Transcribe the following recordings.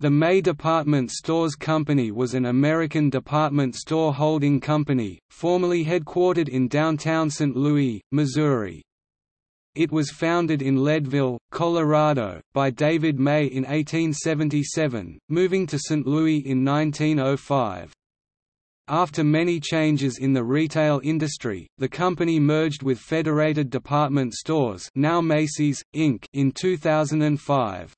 The May Department Stores Company was an American department store holding company, formerly headquartered in downtown St. Louis, Missouri. It was founded in Leadville, Colorado, by David May in 1877, moving to St. Louis in 1905. After many changes in the retail industry, the company merged with Federated Department Stores now Macy's, Inc. in 2005.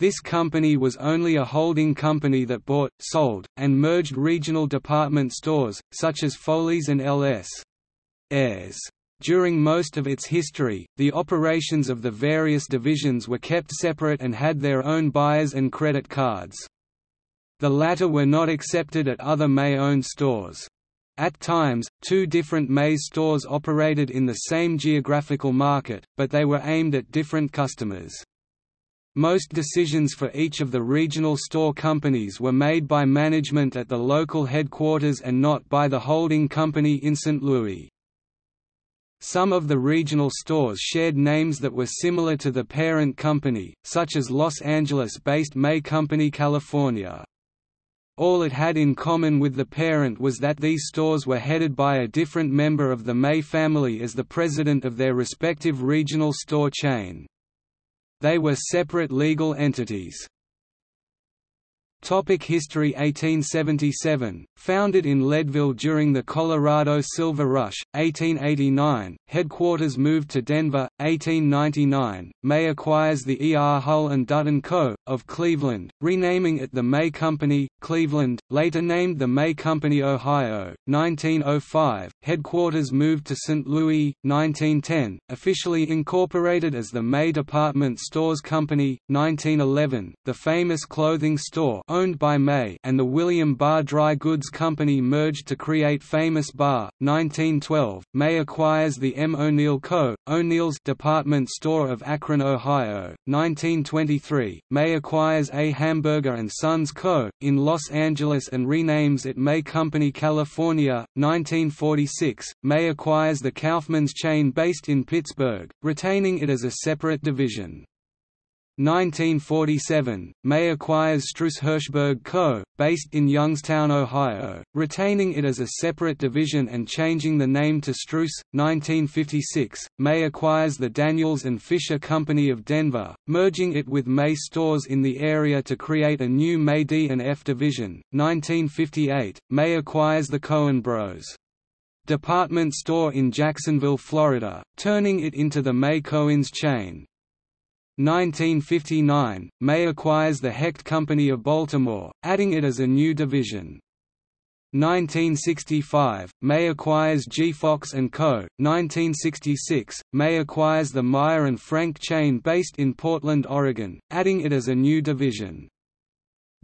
This company was only a holding company that bought, sold, and merged regional department stores, such as Foley's and L.S. Ayres. During most of its history, the operations of the various divisions were kept separate and had their own buyers and credit cards. The latter were not accepted at other May-owned stores. At times, two different Mays stores operated in the same geographical market, but they were aimed at different customers. Most decisions for each of the regional store companies were made by management at the local headquarters and not by the holding company in St. Louis. Some of the regional stores shared names that were similar to the parent company, such as Los Angeles-based May Company California. All it had in common with the parent was that these stores were headed by a different member of the May family as the president of their respective regional store chain. They were separate legal entities. Topic History 1877, founded in Leadville during the Colorado Silver Rush, 1889, headquarters moved to Denver, 1899, May acquires the E. R. Hull & Dutton Co., of Cleveland, renaming it the May Company, Cleveland, later named the May Company Ohio, 1905, headquarters moved to St. Louis, 1910, officially incorporated as the May Department Stores Company, 1911, the famous clothing store owned by May and the William Barr Dry Goods Company merged to create Famous Barr, 1912. May acquires the M. O'Neill Co., O'Neill's department store of Akron, Ohio, 1923. May acquires A. Hamburger Sons Co., in Los Angeles and renames it May Company California, 1946. May acquires the Kaufmann's chain based in Pittsburgh, retaining it as a separate division. 1947, May acquires Strouss Hirshberg Co., based in Youngstown, Ohio, retaining it as a separate division and changing the name to Strouss. 1956, May acquires the Daniels and Fisher Company of Denver, merging it with May stores in the area to create a new May D and F division. 1958, May acquires the Cohen Bros. Department store in Jacksonville, Florida, turning it into the May Cohen's chain. 1959, May acquires the Hecht Company of Baltimore, adding it as a new division. 1965, May acquires G. Fox & Co. 1966, May acquires the Meier Frank chain based in Portland, Oregon, adding it as a new division.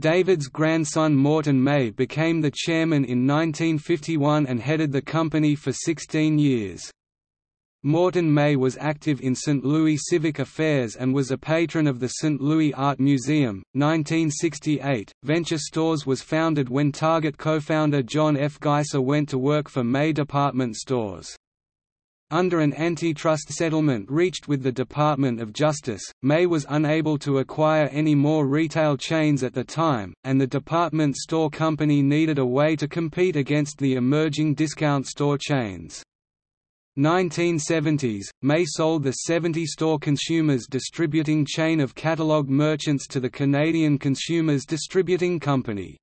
David's grandson Morton May became the chairman in 1951 and headed the company for 16 years. Morton May was active in St. Louis civic affairs and was a patron of the St. Louis Art Museum. 1968, Venture Stores was founded when Target co-founder John F. Geisse went to work for May Department Stores. Under an antitrust settlement reached with the Department of Justice, May was unable to acquire any more retail chains at the time, and the department store company needed a way to compete against the emerging discount store chains. 1970s, May sold the 70-store Consumers Distributing chain of catalog merchants to the Canadian Consumers Distributing Company.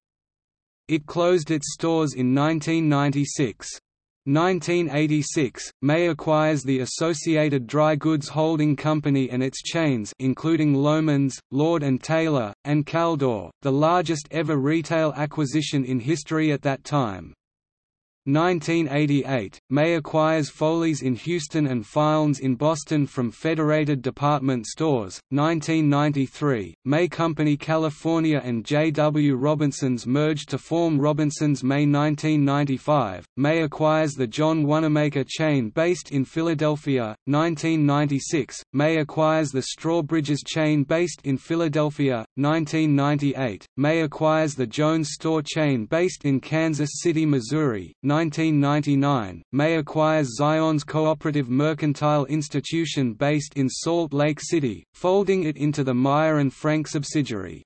It closed its stores in 1996. 1986, May acquires the Associated Dry Goods Holding Company and its chains including Loehmann's, Lord & Taylor, and Caldor, the largest ever retail acquisition in history at that time. 1988, May acquires Foley's in Houston and Filene's in Boston from Federated Department Stores. 1993, May Company California and J. W. Robinson's merged to form Robinson's May 1995, May acquires the John Wanamaker chain based in Philadelphia. 1996, May acquires the Strawbridge's chain based in Philadelphia. 1998, May acquires the Jones store chain based in Kansas City, Missouri. 1999, May acquires Zion's Cooperative Mercantile Institution based in Salt Lake City, folding it into the Meier and Frank subsidiary.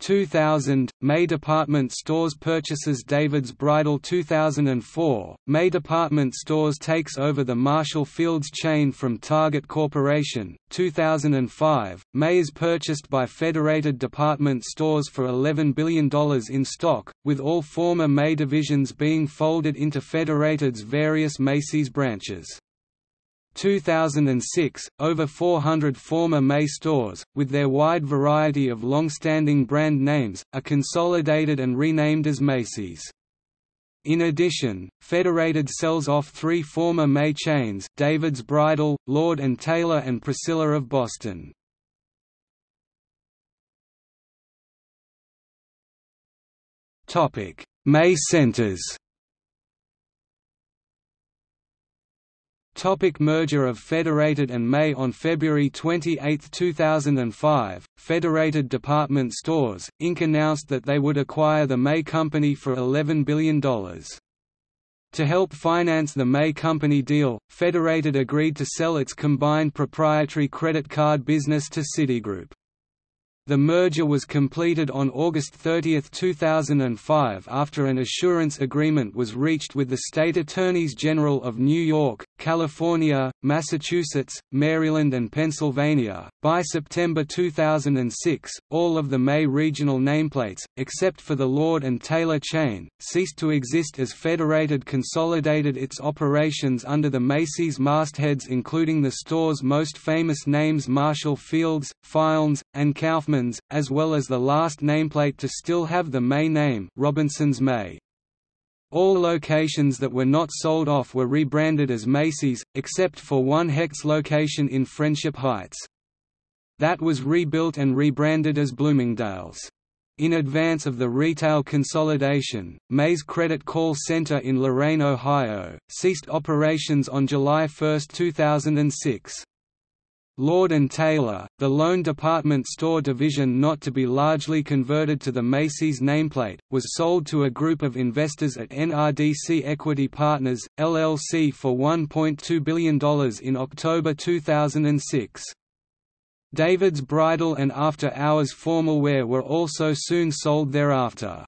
2000, May Department Stores purchases David's Bridal 2004, May Department Stores takes over the Marshall Fields chain from Target Corporation, 2005, May is purchased by Federated Department Stores for $11 billion in stock, with all former May divisions being folded into Federated's various Macy's branches. 2006, over 400 former May stores, with their wide variety of long-standing brand names, are consolidated and renamed as Macy's. In addition, Federated sells off three former May chains David's Bridal, Lord & Taylor and Priscilla of Boston. May centers Topic merger of Federated and May On February 28, 2005, Federated Department Stores, Inc. announced that they would acquire the May Company for $11 billion. To help finance the May Company deal, Federated agreed to sell its combined proprietary credit card business to Citigroup. The merger was completed on August 30, 2005 after an assurance agreement was reached with the state attorneys general of New York, California, Massachusetts, Maryland and Pennsylvania. By September 2006, all of the May regional nameplates, except for the Lord and Taylor chain, ceased to exist as Federated consolidated its operations under the Macy's mastheads including the store's most famous names Marshall Fields, Filene's, and Kaufmann as well as the last nameplate to still have the May name Robinson's May. All locations that were not sold off were rebranded as Macy's, except for one Hecht's location in Friendship Heights. That was rebuilt and rebranded as Bloomingdale's. In advance of the retail consolidation, May's Credit Call Center in Lorain, Ohio, ceased operations on July 1, 2006. Lord & Taylor, the lone department store division not to be largely converted to the Macy's nameplate, was sold to a group of investors at NRDC Equity Partners, LLC for $1.2 billion in October 2006. David's bridal and after-hours formal wear were also soon sold thereafter.